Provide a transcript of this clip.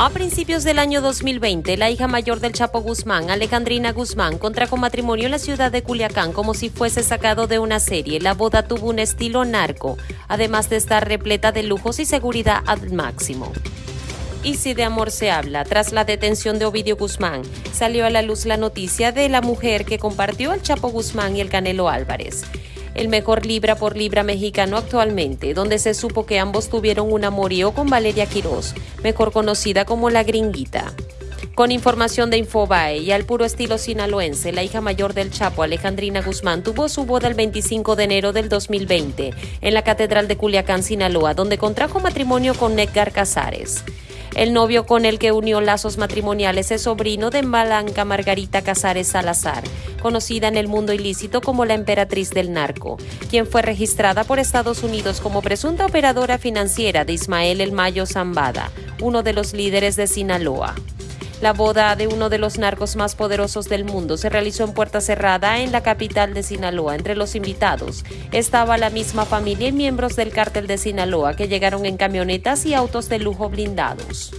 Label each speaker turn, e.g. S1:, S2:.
S1: A principios del año 2020, la hija mayor del Chapo Guzmán, Alejandrina Guzmán, contrajo matrimonio en la ciudad de Culiacán como si fuese sacado de una serie. La boda tuvo un estilo narco, además de estar repleta de lujos y seguridad al máximo. Y si de amor se habla, tras la detención de Ovidio Guzmán, salió a la luz la noticia de la mujer que compartió al Chapo Guzmán y el Canelo Álvarez el mejor libra por libra mexicano actualmente, donde se supo que ambos tuvieron un amorío con Valeria Quiroz, mejor conocida como la gringuita. Con información de Infobae y al puro estilo sinaloense, la hija mayor del Chapo, Alejandrina Guzmán, tuvo su boda el 25 de enero del 2020 en la Catedral de Culiacán, Sinaloa, donde contrajo matrimonio con Edgar Casares. El novio con el que unió lazos matrimoniales es sobrino de Blanca Margarita Casares Salazar, conocida en el mundo ilícito como la emperatriz del narco, quien fue registrada por Estados Unidos como presunta operadora financiera de Ismael El Mayo Zambada, uno de los líderes de Sinaloa. La boda de uno de los narcos más poderosos del mundo se realizó en puerta cerrada en la capital de Sinaloa. Entre los invitados estaba la misma familia y miembros del cártel de Sinaloa que llegaron en camionetas y autos de lujo blindados.